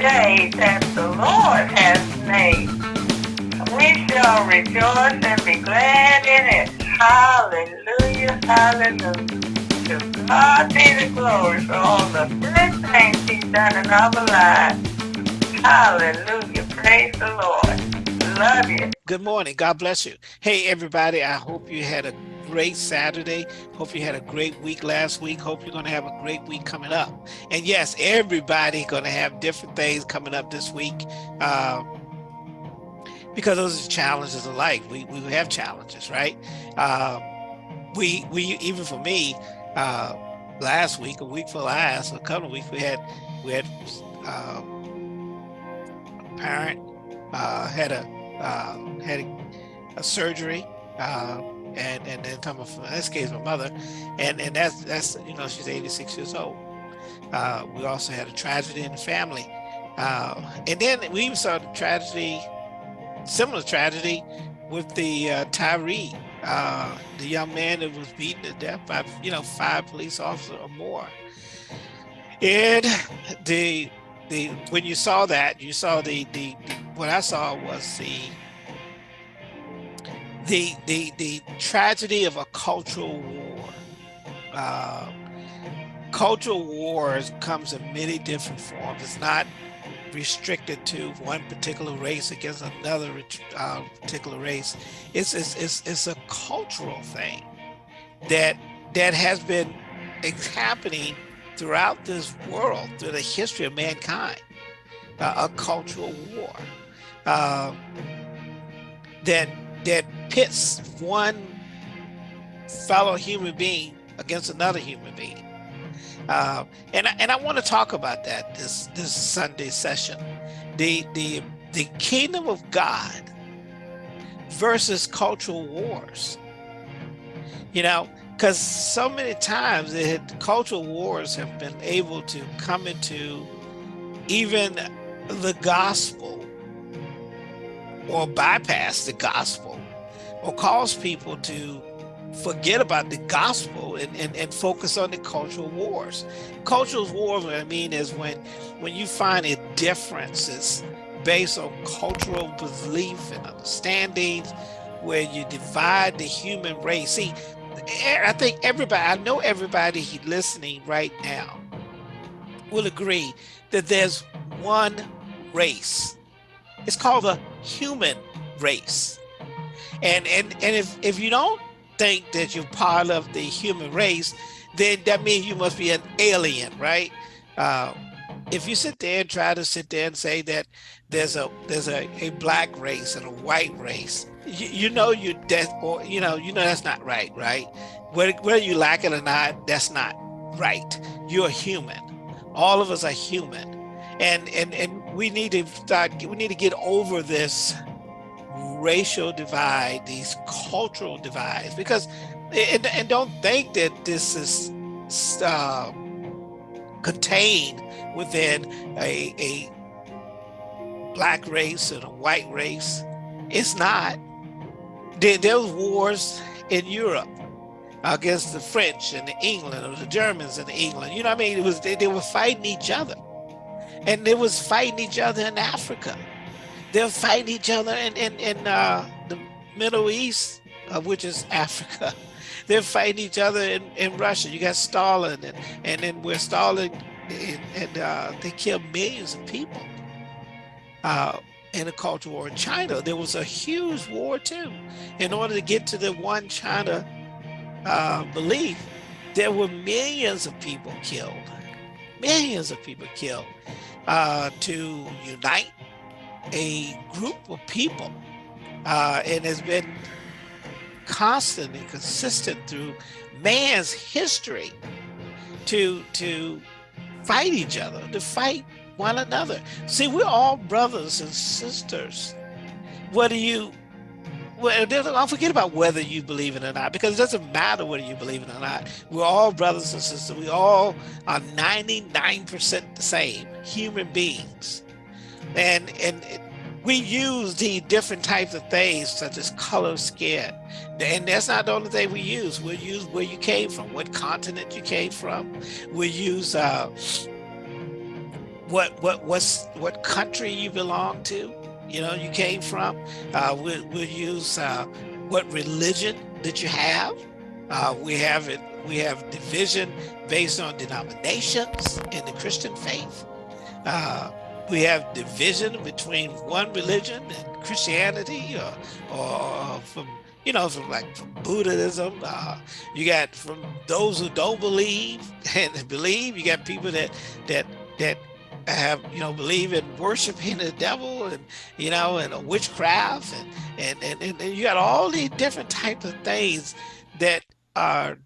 day that the Lord has made. We shall rejoice and be glad in it. Hallelujah, hallelujah. To God be the glory for all the good things he's done in our lives. Hallelujah, praise the Lord. Love you. Good morning. God bless you. Hey, everybody. I hope you had a great Saturday. Hope you had a great week last week. Hope you're going to have a great week coming up. And yes, everybody going to have different things coming up this week. Uh, because those are challenges of life. We, we have challenges, right? Uh, we, we, even for me, uh, last week, a week for last, a couple of weeks, we had, we had, uh, a parent, uh, had a, uh, had a, a surgery, uh, and and then talking about, in this case my mother and and that's that's you know she's 86 years old. Uh, we also had a tragedy in the family. Uh, and then we even saw the tragedy similar tragedy with the uh, Tyre uh, the young man that was beaten to death by you know five police officers or more. And the the when you saw that you saw the the, the what I saw was the the the the tragedy of a cultural war. Uh, cultural wars comes in many different forms. It's not restricted to one particular race against another uh, particular race. It's, it's it's it's a cultural thing that that has been happening throughout this world through the history of mankind. Uh, a cultural war uh, that that pits one fellow human being against another human being. Uh, and, and I want to talk about that this, this Sunday session. The, the, the kingdom of God versus cultural wars. You know, because so many times it, cultural wars have been able to come into even the gospel or bypass the gospel or cause people to forget about the gospel and, and, and focus on the cultural wars. Cultural wars, what I mean is when, when you find a differences based on cultural belief and understandings, where you divide the human race. See, I think everybody, I know everybody listening right now will agree that there's one race. It's called the human race. And and and if if you don't think that you're part of the human race, then that means you must be an alien, right? Uh, if you sit there and try to sit there and say that there's a there's a, a black race and a white race, you, you know you death or you know you know that's not right, right? Whether, whether you like it or not, that's not right. You're human. All of us are human, and and and we need to start. We need to get over this racial divide, these cultural divides, because, and, and don't think that this is uh, contained within a, a black race and a white race. It's not. There, there was wars in Europe against the French and the England or the Germans and the England. You know what I mean? It was they, they were fighting each other. And they was fighting each other in Africa they'll fight each other in, in, in uh, the Middle East, uh, which is Africa. They're fighting each other in, in Russia. You got Stalin, and, and then where Stalin, and, and uh, they killed millions of people. Uh, in the Cultural War in China, there was a huge war too. In order to get to the one China uh, belief, there were millions of people killed, millions of people killed uh, to unite a group of people uh, and has been constant and consistent through man's history to to fight each other, to fight one another. See, we're all brothers and sisters. Whether you, well, don't forget about whether you believe it or not, because it doesn't matter whether you believe it or not. We're all brothers and sisters. We all are 99% the same human beings and and we use the different types of things such as color skin. And that's not the only thing we use. We'll use where you came from what continent you came from. We use uh what what what's what country you belong to you know you came from. Uh, we, we'll use uh, what religion that you have. Uh, we have it we have division based on denominations in the christian faith. Uh, we have division between one religion and christianity or, or from you know, from like from Buddhism, uh, you got from those who don't believe and believe, you got people that that that have you know believe in worshiping the devil and you know and witchcraft and and and, and you got all these different types of things that are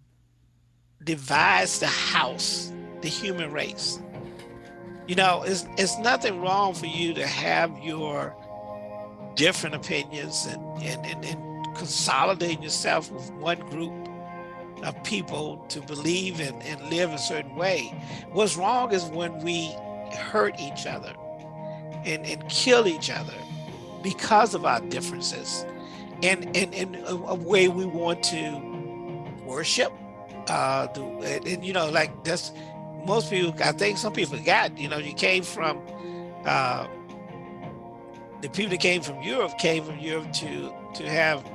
divides the house, the human race. You know, it's it's nothing wrong for you to have your different opinions and and, and, and consolidate yourself with one group of people to believe and, and live a certain way. What's wrong is when we hurt each other and, and kill each other because of our differences and in a, a, way we want to worship uh the, and, and, you know like that's most people i think some people got you know you came from uh the people that came from europe came from europe to to have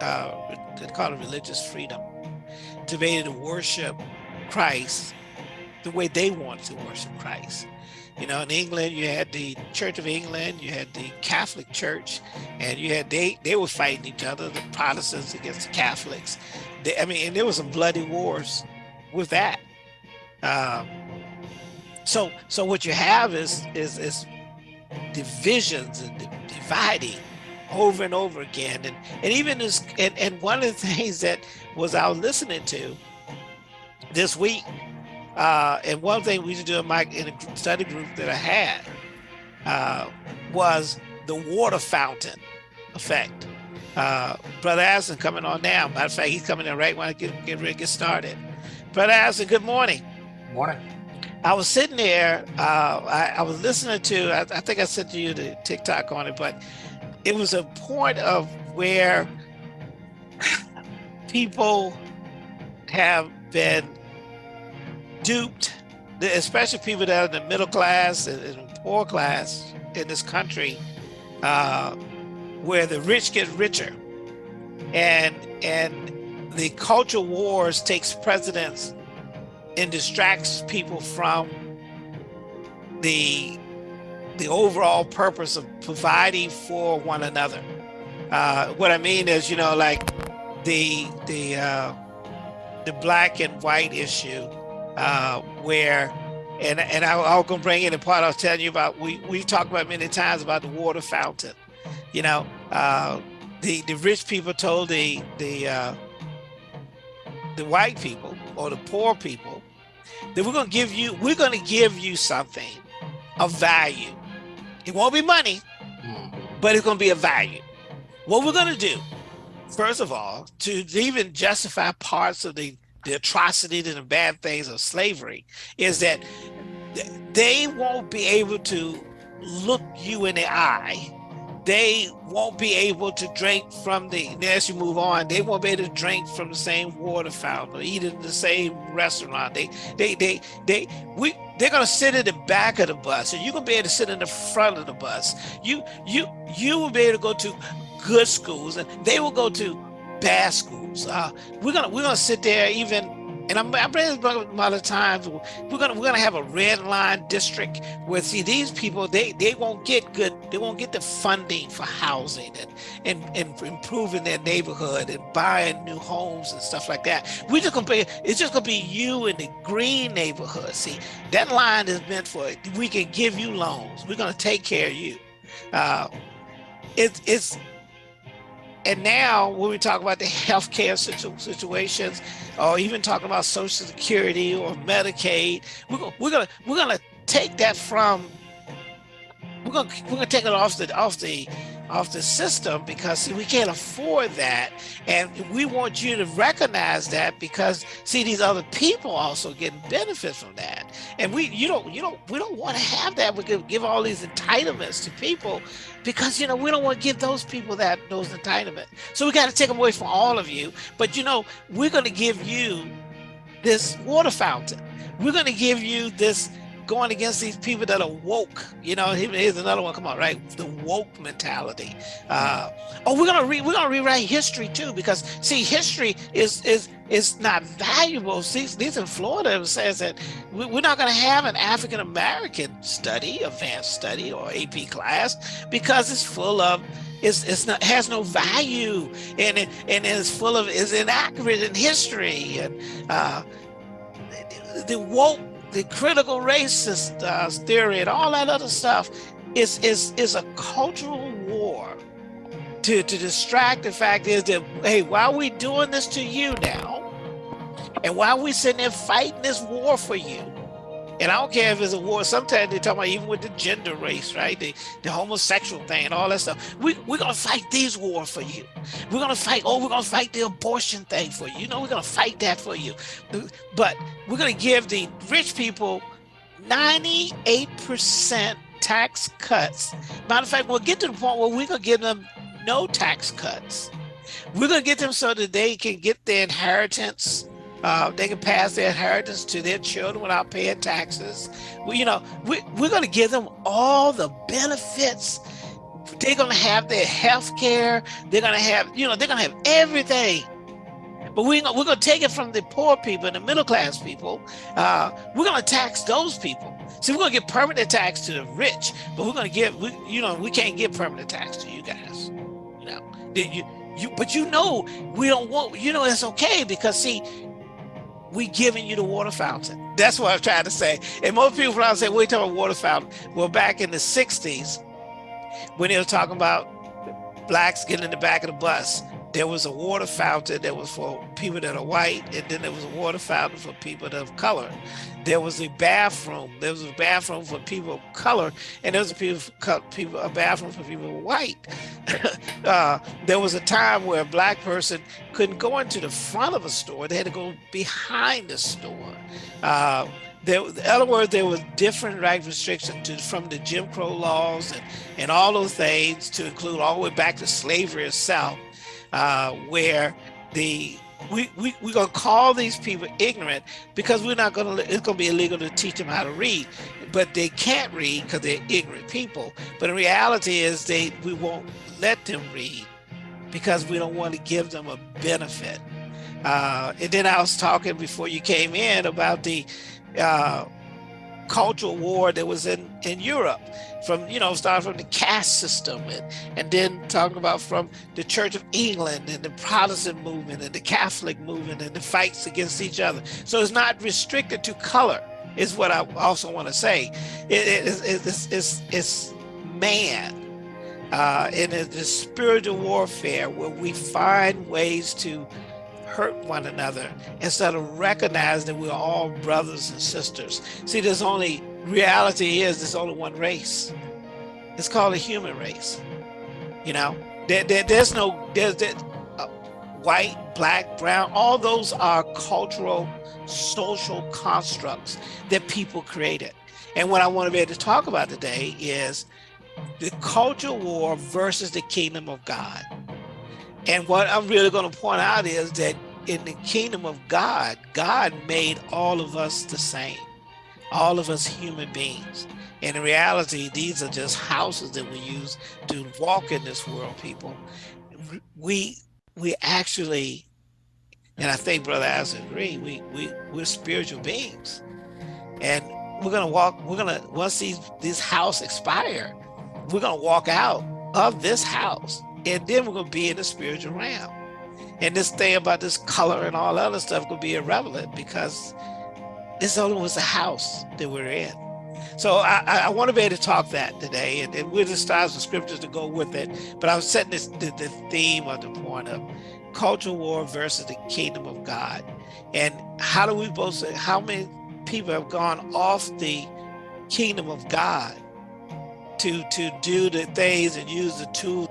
uh they call it religious freedom to be able to worship christ the way they want to worship christ you know, in England, you had the Church of England, you had the Catholic Church, and you had they they were fighting each other, the Protestants against the Catholics. They, I mean, and there was some bloody wars with that. Um, so so what you have is is is divisions and dividing over and over again, and and even this and and one of the things that was I was listening to this week uh, and one thing we used to do in my in a study group that I had uh, was the water fountain effect. Uh, Brother Addison coming on now. Matter of fact, he's coming in right when I get, get ready to get started. Brother Addison, good morning. Morning. I was sitting there, uh, I, I, was listening to, I, I think I sent you the TikTok on it, but it was a point of where people have been duped, especially people that are in the middle class and, poor class in this country, uh, where the rich get richer, and and the cultural wars takes precedence and distracts people from the the overall purpose of providing for one another. Uh, what I mean is, you know, like the the uh, the black and white issue uh, where, and and I, I was gonna bring in the part I was telling you about. We we talked about many times about the water fountain. You know, uh, the the rich people told the the uh, the white people or the poor people that we're gonna give you we're gonna give you something of value. It won't be money, mm-hmm. but it's gonna be a value. What we're gonna do, first of all, to even justify parts of the the atrocities and the bad things of slavery is that they won't be able to look you in the eye. They won't be able to drink from the, as you move on, they won't be able to drink from the same water fountain or eat in the same restaurant. They, they, they, they, we, they're gonna sit in the back of the bus and you're gonna be able to sit in the front of the bus. You, you, you will be able to go to good schools and they will go to bad schools. Uh, we're gonna we're gonna sit there even, and I'm, I'm bringing about a lot of times. We're gonna we're gonna have a red line district where see these people they they won't get good they won't get the funding for housing and and, and improving their neighborhood and buying new homes and stuff like that. We're just gonna be it's just gonna be you in the green neighborhood. See that line is meant for we can give you loans. We're gonna take care of you. Uh, it, it's and now when we talk about the healthcare situ situations, or even talking about Social Security or Medicaid, we're gonna we're gonna we're gonna take that from we're gonna we're gonna take it off the off the off the system because see, we can't afford that. And we want you to recognize that because see these other people also getting benefit from that. And we you don't you don't we don't want to have that. We could give all these entitlements to people because you know we don't want to give those people that those entitlements. So we got to take them away from all of you. But you know we're going to give you this water fountain. We're going to give you this going against these people that are woke. You know, here's another one. Come on, right? The woke mentality. Uh, oh, we're gonna re we're gonna rewrite history too because see, history is is is not valuable. See, these in Florida says that we're not gonna have an African American study, advanced study, or AP class because it's full of it's, it's not has no value and it, and it's full of is inaccurate in history and uh, the woke the critical racist uh, theory and all that other stuff is is is a cultural war to to distract the fact is that hey why are we doing this to you now? And why are we sitting there fighting this war for you and I don't care if it's a war. Sometimes they talk about even with the gender race, right? The, the homosexual thing and all that stuff. We, we're going to fight these war for you. We're going to fight, oh, we're going to fight the abortion thing for you. You know, we're going to fight that for you. But we're going to give the rich people 98% tax cuts. Matter of fact, we'll get to the point where we're going to give them no tax cuts. We're going to get them so that they can get their inheritance uh, they can pass their inheritance to their children without paying taxes. We, you know, we, we're going to give them all the benefits. They're going to have their health care. They're going to have, you know, they're going to have everything. But we, we're going to take it from the poor people and the middle class people. Uh, we're going to tax those people. See, we're going to give permanent tax to the rich, but we're going to give, we, you know, we can't give permanent tax to you guys. You know, you, you, but you know, we don't want, you know, it's okay because see, we giving you the water fountain. That's what I'm trying to say. And most people probably say, we talking about water fountain. Well, back in the 60s, when they were talking about blacks getting in the back of the bus, there was a water fountain that was for people that are white, and then there was a water fountain for people of color. There was a bathroom. There was a bathroom for people of color, and there was a people, people a bathroom for people white. uh, there was a time where a black person couldn't go into the front of a store; they had to go behind the store. Uh, there, in other words, there was different right restrictions to, from the Jim Crow laws and, and all those things to include all the way back to slavery itself uh, where the we, we, we're going to call these people ignorant because we're not going to, it's going to be illegal to teach them how to read, but they can't read because they're ignorant people. But the reality is they, we won't let them read because we don't want to give them a benefit. Uh, and then I was talking before you came in about the uh, cultural war that was in, in Europe from, you know, starting from the caste system and, and then talking about from the Church of England and the Protestant movement and the Catholic movement and the fights against each other. So it's not restricted to color is what I also want to say. It, it, it's, it's, it's man uh, and it's spiritual warfare where we find ways to hurt one another instead of recognizing that we're all brothers and sisters. See, there's only, reality is there's only one race. It's called a human race. You know, there, there, there's no, there's, there, uh, white, black, brown, all those are cultural, social constructs that people created. And what I want to be able to talk about today is the culture war versus the kingdom of God. And what I'm really going to point out is that in the kingdom of God, God made all of us the same, all of us human beings. And in reality, these are just houses that we use to walk in this world, people. We we actually, and I think Brother As agree, we, we, we're spiritual beings. And we're gonna walk, we're gonna, once these this house expire, we're gonna walk out of this house and then we're gonna be in the spiritual realm. And this thing about this color and all other stuff could be irrelevant because this only was a house that we're in. So I, I want to be able to talk that today, and, and we'll just start some scriptures to go with it. But I was setting this the, the theme of the point of cultural war versus the kingdom of God, and how do we both say how many people have gone off the kingdom of God to to do the things and use the tools.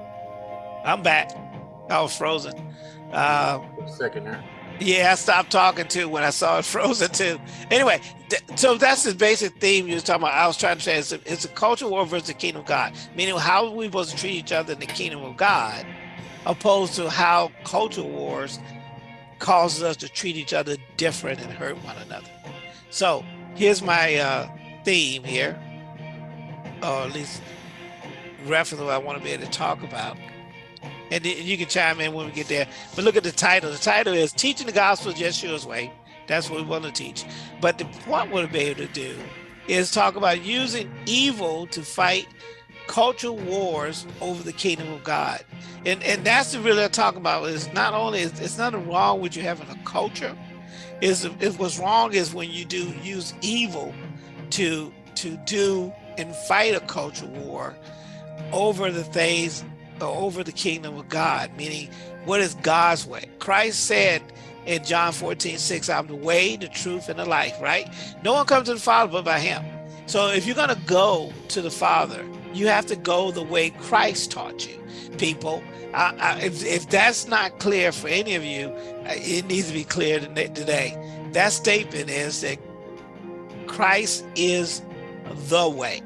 I'm back. I was frozen. Uh, second there. Yeah, I stopped talking too when I saw it frozen too. Anyway, th so that's the basic theme you were talking about. I was trying to say it's a, it's a culture war versus the kingdom of God, meaning how are we supposed to treat each other in the kingdom of God, opposed to how culture wars causes us to treat each other different and hurt one another. So here's my uh, theme here, or at least reference what I want to be able to talk about. And you can chime in when we get there. But look at the title. The title is Teaching the Gospel Yeshua's Way. That's what we want to teach. But the point we'll be able to do is talk about using evil to fight cultural wars over the kingdom of God. And and that's really I'm talking about is not only is it's nothing wrong with you having a culture. Is if what's wrong is when you do use evil to to do and fight a culture war over the things Uh, over the kingdom of God, meaning what is God's way? Christ said in John 14, 6, I'm the way, the truth, and the life, right? No one comes to the Father but by him. So if you're gonna go to the Father, you have to go the way Christ taught you, people. I, I, if, if that's not clear for any of you, uh, it needs to be clear today. That statement is that Christ is the way.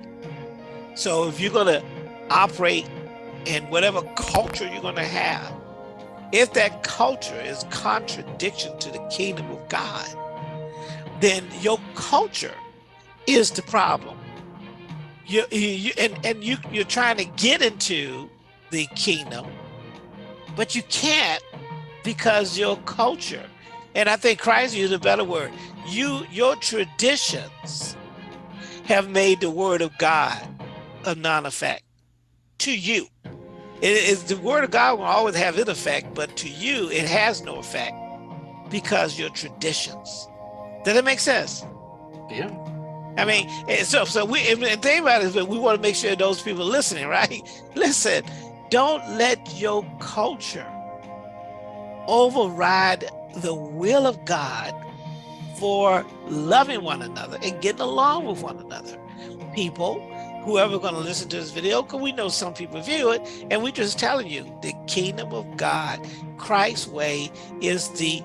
So if you're gonna operate in whatever culture you're gonna have, if that culture is contradiction to the kingdom of God, then your culture is the problem. You, you and and you you're trying to get into the kingdom, but you can't because your culture, and I think Christ used a better word. You your traditions have made the word of God a non-effect to you. It is the word of God will always have its effect, but to you it has no effect because your traditions. Does that make sense? Yeah. I mean, eh, so so we and think about it, but we want to make sure those people listening, right? Listen, don't let your culture override the will of God for loving one another and getting along with one another. People whoever going to listen to this video, because we know some people view it, and we just telling you the kingdom of God, Christ's way is the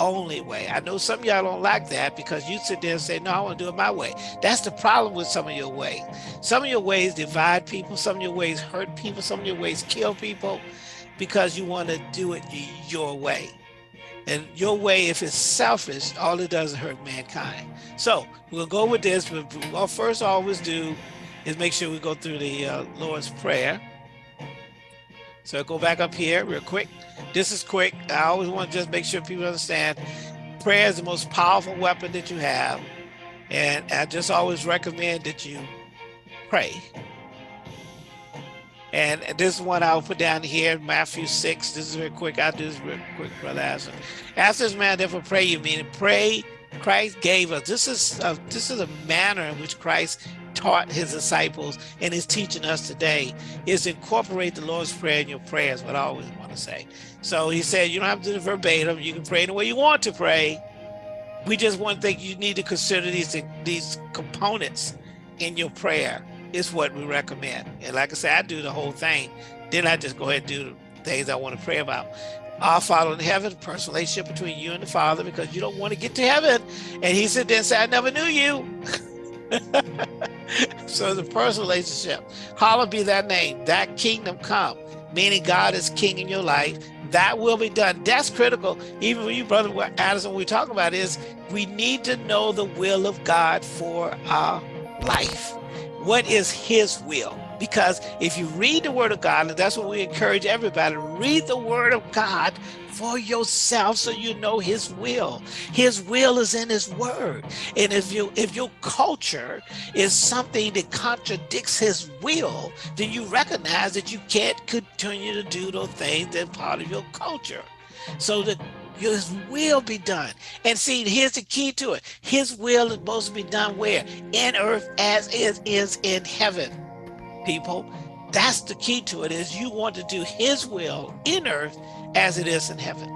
only way. I know some y'all don't like that because you sit there and say, no, I want to do it my way. That's the problem with some of your ways. Some of your ways divide people, some of your ways hurt people, some of your ways kill people because you want to do it your way. And your way, if it's selfish, all it does is hurt mankind. So we'll go with this, but we'll first always do is make sure we go through the uh, Lord's Prayer. So go back up here real quick. This is quick. I always want to just make sure people understand prayer is the most powerful weapon that you have. And I just always recommend that you pray. And this is one I'll put down here, Matthew 6. This is real quick. I'll do this real quick, Brother Aslan. Ask this man, therefore pray you, meaning pray Christ gave us. This is a, this is a manner in which Christ taught his disciples and is teaching us today is incorporate the Lord's Prayer in your prayers, what I always want to say. So he said, you don't have to do it verbatim. You can pray the way you want to pray. We just want to think you need to consider these, these components in your prayer is what we recommend. And like I said, I do the whole thing. Then I just go ahead and do the things I want to pray about. Our Father in heaven, personal relationship between you and the Father, because you don't want to get to heaven. And he said, then say, I never knew you. so the personal relationship, hallowed be that name, that kingdom come, meaning God is king in your life. That will be done. That's critical. Even when you, brother Addison, we talk about is we need to know the will of God for our life. What is his will? Because if you read the word of God, and that's what we encourage everybody, read the word of God for yourself so you know his will. His will is in his word. And if you if your culture is something that contradicts his will, then you recognize that you can't continue to do those things that part of your culture. So that his will be done. And see, here's the key to it. His will is supposed to be done where? In earth as it is in heaven people. That's the key to it is you want to do his will in earth as it is in heaven.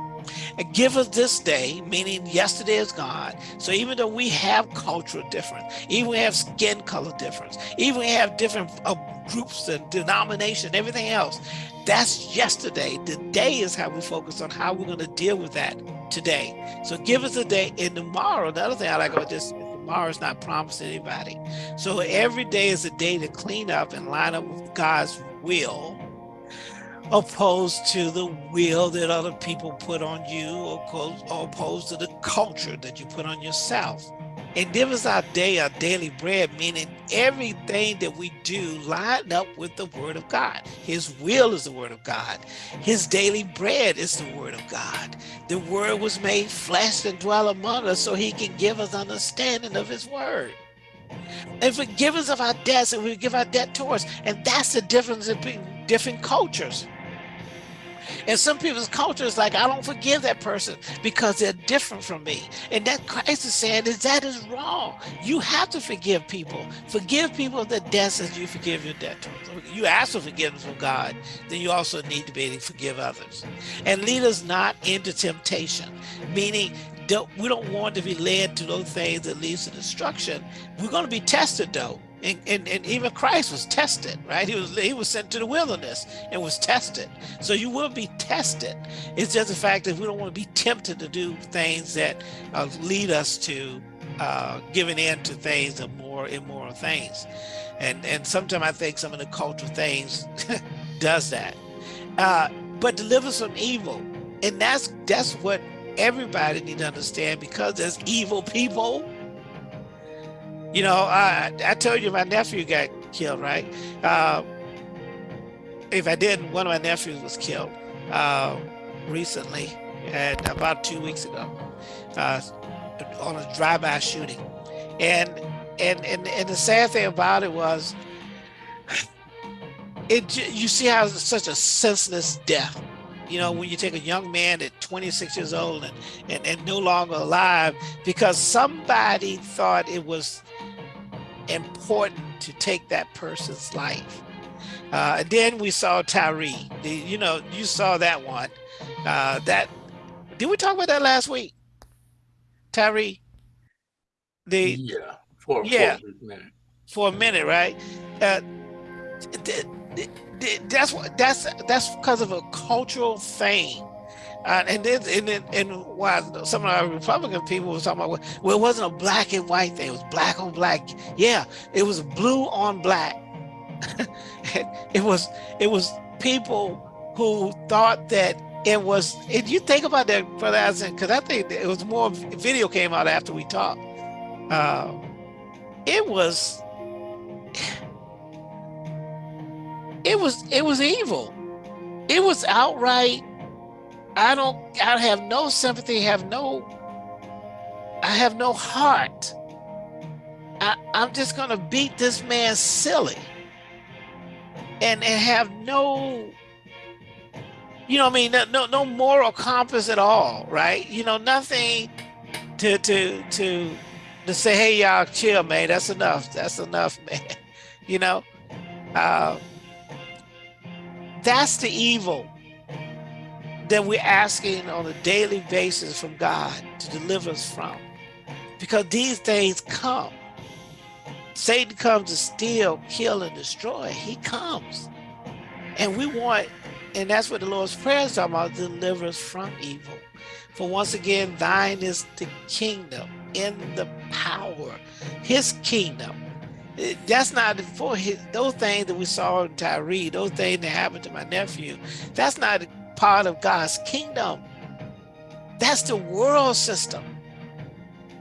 And give us this day, meaning yesterday is gone. So even though we have cultural difference, even we have skin color difference, even we have different uh, groups and denomination, everything else, that's yesterday. Today is how we focus on how we're going to deal with that today. So give us a day and tomorrow. The other thing I like about this tomorrow's not promised to anybody. So every day is a day to clean up and line up with God's will, opposed to the will that other people put on you, or opposed to the culture that you put on yourself. And give us our day, our daily bread, meaning everything that we do line up with the word of God. His will is the word of God. His daily bread is the word of God. The word was made flesh and dwell among us so he can give us understanding of his word. And forgive us of our debts and we give our debt towards. And that's the difference between different cultures. And some people's culture is like, I don't forgive that person because they're different from me. And that Christ is saying is that is wrong. You have to forgive people. Forgive people the debts as you forgive your debtors. You ask for forgiveness from God, then you also need to be able to forgive others. And lead us not into temptation, meaning don't, we don't want to be led to those things that leads to destruction. We're going to be tested though. And, and, and, even Christ was tested, right? He was he was sent to the wilderness and was tested. So you will be tested. It's just the fact that we don't want to be tempted to do things that uh, lead us to uh, giving in to things of more immoral things. And and sometimes I think some of the cultural things does that. Uh, but delivers from evil. And that's that's what everybody need to understand because there's evil people. You know, I, I told you my nephew got killed, right? Uh, if I didn't, one of my nephews was killed uh, recently, and about two weeks ago, uh, on a drive-by shooting. And, and and and the sad thing about it was, it you see how such a senseless death you know, when you take a young man at 26 years old and, and, and no longer alive because somebody thought it was important to take that person's life. Uh, and then we saw Tyre. The, you know, you saw that one. Uh, that did we talk about that last week? Tyre. The yeah, for, yeah, for a minute. For a minute, right? Uh, the, the, that's what that's that's because of a cultural thing. Uh, and then and then and why some of our Republican people were talking about well, it wasn't a black and white thing; it was black on black. Yeah, it was blue on black. it was it was people who thought that it was. If you think about that, brother, because I think it was more video came out after we talked. Uh, it was it was it was evil. It was outright. I don't. I have no sympathy. Have no. I have no heart. I, I'm just gonna beat this man silly. And and have no. You know, what I mean, no no moral compass at all, right? You know, nothing to to to to say, hey y'all, chill, man. That's enough. That's enough, man. You know. Uh, that's the evil that we're asking on a daily basis from God to deliver us from. Because these things come. Satan comes to steal, kill, and destroy. He comes. And we want, and that's what the Lord's Prayer is talking about, deliver us from evil. For once again, thine is the kingdom in the power, his kingdom that's not for his, those things that we saw in Tyre, those things that happened to my nephew. That's not part of God's kingdom. That's the world system.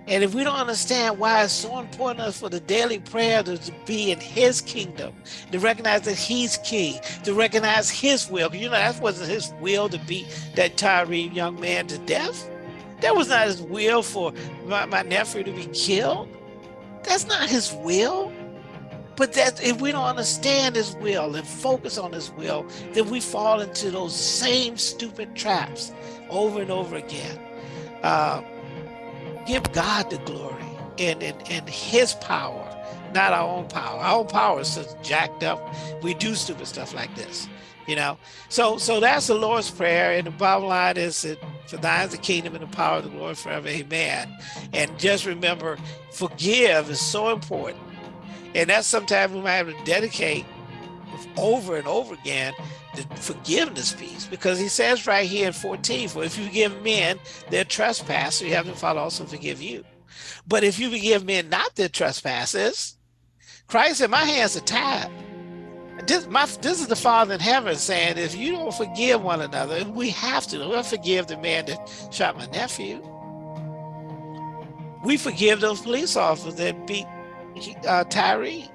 And if we don't understand why it's so important for the daily prayer to, be in his kingdom, to recognize that he's king, to recognize his will. You know, that wasn't his will to beat that Tyre young man to death. That was not his will for my, my nephew to be killed. That's not his will. But that if we don't understand his will and focus on his will, then we fall into those same stupid traps over and over again. Uh, give God the glory and, and, and his power, not our own power. Our own power is just jacked up. We do stupid stuff like this, you know? So so that's the Lord's Prayer. And the bottom line is that for thine is the kingdom and the power of the Lord forever. Amen. And just remember, forgive is so important and that's sometimes we might have to dedicate over and over again the forgiveness piece. Because he says right here in 14 for if you forgive men their trespasses you have to Father also forgive you. But if you forgive men not their trespasses Christ said my hands are tied. This, my, this is the Father in heaven saying if you don't forgive one another we have to we'll forgive the man that shot my nephew. We forgive those police officers that beat uh, Tyre.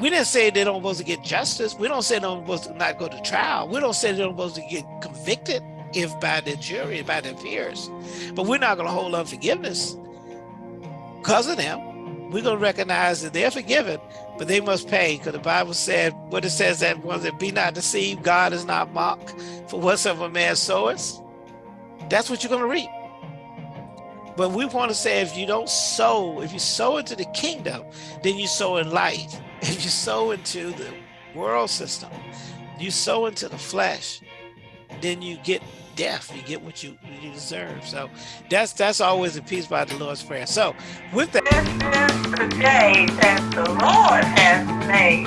We didn't say they don't supposed to get justice. We don't say they don't supposed to not go to trial. We don't say they don't supposed to get convicted if by the jury, by their peers. But we're not going to hold unforgiveness because of them. We're going to recognize that they're forgiven, but they must pay because the Bible said what it says that ones that be not deceived, God is not mocked. For whatsoever man soweth, that's what you're going to reap. But we want to say if you don't sow, if you sow into the kingdom, then you sow in light. If you sow into the world system, you sow into the flesh, then you get death. You get what you you deserve. So that's that's always a piece by the Lord's Prayer. So with that. This is the day that the Lord has made.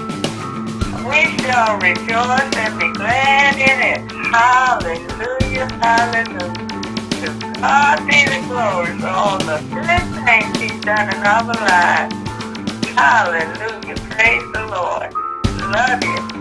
We shall rejoice and be glad in it. Hallelujah, hallelujah. God be the glory for all the good things he's done in our lives. Hallelujah. Praise the Lord. Love you.